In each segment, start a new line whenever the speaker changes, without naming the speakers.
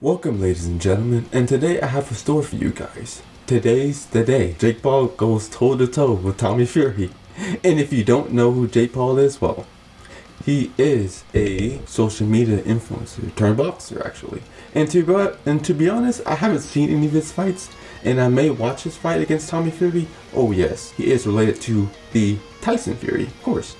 Welcome ladies and gentlemen, and today I have a story for you guys. Today's the day. Jake Paul goes toe to toe with Tommy Fury. And if you don't know who Jake Paul is, well, he is a social media influencer turned boxer actually. And to be, and to be honest, I haven't seen any of his fights, and I may watch his fight against Tommy Fury. Oh yes, he is related to the Tyson Fury, of course.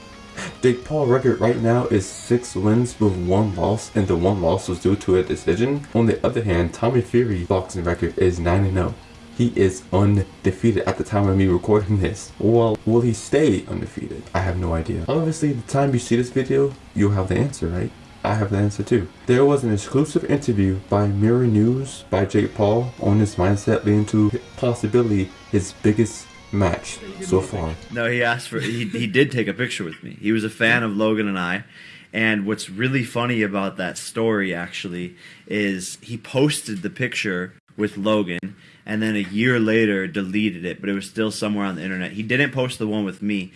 Jake Paul record right now is 6 wins with 1 loss and the 1 loss was due to a decision. On the other hand, Tommy Fury boxing record is 9-0. He is undefeated at the time of me recording this. Well, will he stay undefeated? I have no idea. Obviously, the time you see this video, you'll have the answer, right? I have the answer too. There was an exclusive interview by Mirror News by Jake Paul on his mindset leading to possibly his biggest match so far.
No, he asked for. He he did take a picture with me. He was a fan of Logan and I. And what's really funny about that story actually is he posted the picture with Logan and then a year later deleted it, but it was still somewhere on the internet. He didn't post the one with me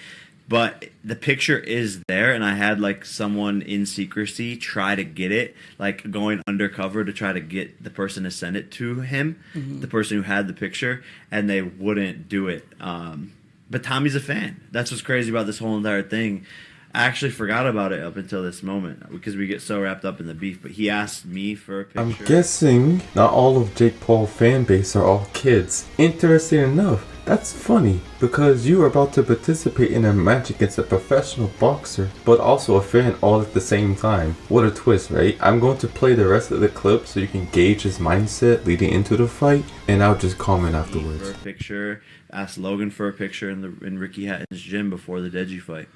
but the picture is there and i had like someone in secrecy try to get it like going undercover to try to get the person to send it to him mm-hmm. the person who had the picture and they wouldn't do it um, but tommy's a fan that's what's crazy about this whole entire thing I actually forgot about it up until this moment because we get so wrapped up in the beef. But he asked me for a picture.
I'm guessing not all of Jake Paul fan base are all kids. Interesting enough, that's funny, because you are about to participate in a match against a professional boxer, but also a fan all at the same time. What a twist, right? I'm going to play the rest of the clip so you can gauge his mindset leading into the fight, and I'll just comment afterwards.
For a picture, asked Logan for a picture in, the, in Ricky Hatton's gym before the Deji fight.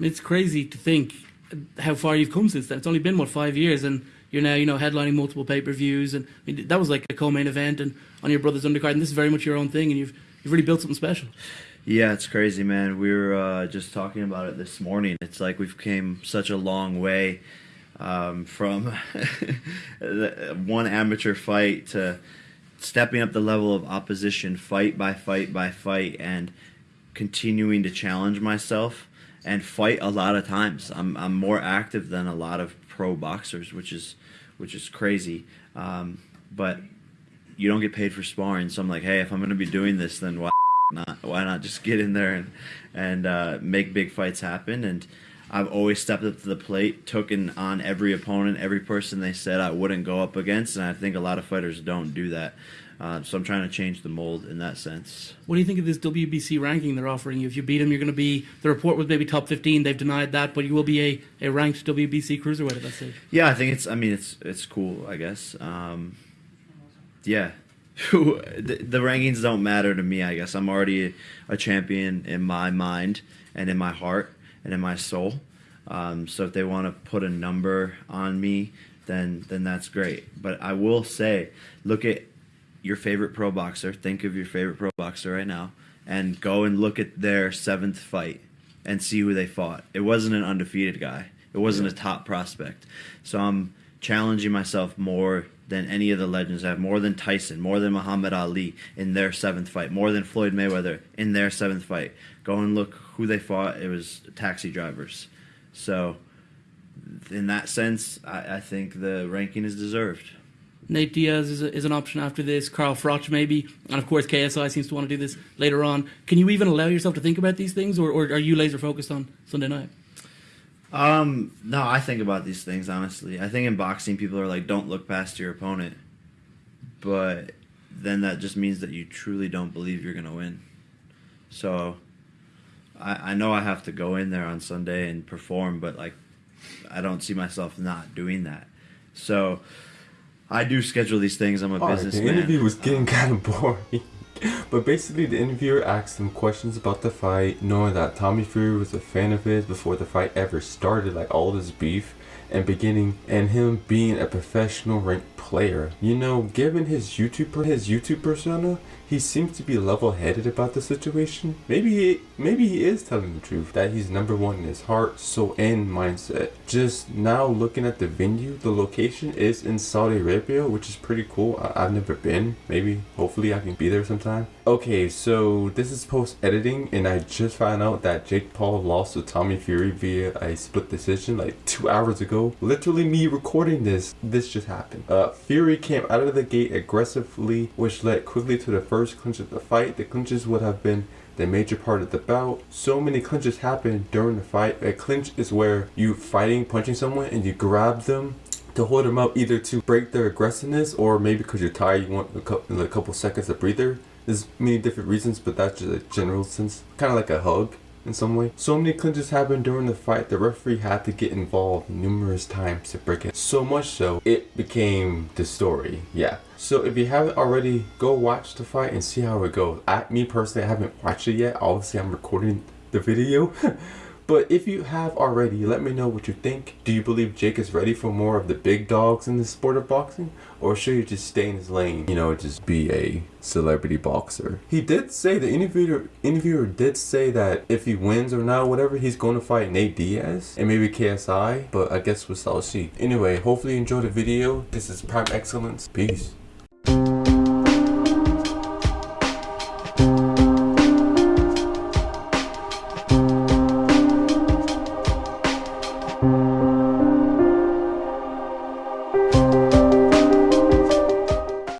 It's crazy to think how far you've come since then. It's only been, what, five years, and you're now, you know, headlining multiple pay-per-views, and I mean, that was like a co-main event, and on your brother's undercard, and this is very much your own thing, and you've you've really built something special.
Yeah, it's crazy, man. We were uh, just talking about it this morning. It's like we've came such a long way um, from one amateur fight to stepping up the level of opposition, fight by fight by fight, and continuing to challenge myself and fight a lot of times. I'm I'm more active than a lot of pro boxers, which is which is crazy. Um, but you don't get paid for sparring, so I'm like, hey, if I'm gonna be doing this, then why not? Why not just get in there and and uh, make big fights happen? And I've always stepped up to the plate, taken on every opponent, every person they said I wouldn't go up against, and I think a lot of fighters don't do that. Uh, so I'm trying to change the mold in that sense.
What do you think of this WBC ranking they're offering you? If you beat them, you're going to be. The report was maybe top 15. They've denied that, but you will be a, a ranked WBC cruiserweight at that stage.
Yeah, I think it's. I mean, it's it's cool. I guess. Um, yeah, the, the, rankings don't matter to me. I guess I'm already a, a, champion in my mind and in my heart and in my soul. Um, so if they want to put a number on me, then then that's great. But I will say, look at your favorite pro boxer, think of your favorite pro boxer right now, and go and look at their seventh fight and see who they fought. It wasn't an undefeated guy. It wasn't yeah. a top prospect. So I'm challenging myself more than any of the legends have, more than Tyson, more than Muhammad Ali in their seventh fight, more than Floyd Mayweather in their seventh fight. Go and look who they fought. It was taxi drivers. So, in that sense, I, I think the ranking is deserved.
Nate Diaz is, a, is an option after this. Carl Froch maybe, and of course KSI seems to want to do this later on. Can you even allow yourself to think about these things, or, or are you laser focused on Sunday night?
Um, no, I think about these things honestly. I think in boxing, people are like, "Don't look past your opponent," but then that just means that you truly don't believe you're gonna win. So, I, I know I have to go in there on Sunday and perform, but like, I don't see myself not doing that. So I do schedule these things. I'm a All businessman.
Right, the interview was getting kind of boring. But basically, the interviewer asked him questions about the fight, knowing that Tommy Fury was a fan of his before the fight ever started, like all this beef and beginning, and him being a professional ranked player. You know, given his YouTube his YouTube persona, he seems to be level-headed about the situation. Maybe he, maybe he is telling the truth that he's number one in his heart, soul, and mindset. Just now looking at the venue, the location is in Saudi Arabia, which is pretty cool. I, I've never been. Maybe, hopefully, I can be there sometime. Okay, so this is post editing, and I just found out that Jake Paul lost to Tommy Fury via a split decision like two hours ago. Literally, me recording this, this just happened. Uh, Fury came out of the gate aggressively, which led quickly to the first clinch of the fight. The clinches would have been the major part of the bout. So many clinches happen during the fight. A clinch is where you fighting, punching someone, and you grab them to hold them up either to break their aggressiveness or maybe because you're tired, you want a couple, a couple seconds of breather. There's many different reasons, but that's just a general sense. Kind of like a hug in some way. So many clinches happened during the fight, the referee had to get involved numerous times to break it. So much so, it became the story. Yeah. So if you haven't already, go watch the fight and see how it goes. I, me personally, I haven't watched it yet. Obviously, I'm recording the video. But if you have already, let me know what you think. Do you believe Jake is ready for more of the big dogs in the sport of boxing? Or should he just stay in his lane, you know, just be a celebrity boxer? He did say, the interviewer, interviewer did say that if he wins or not, whatever, he's going to fight Nate Diaz and maybe KSI. But I guess we'll see. Anyway, hopefully you enjoyed the video. This is Prime Excellence. Peace.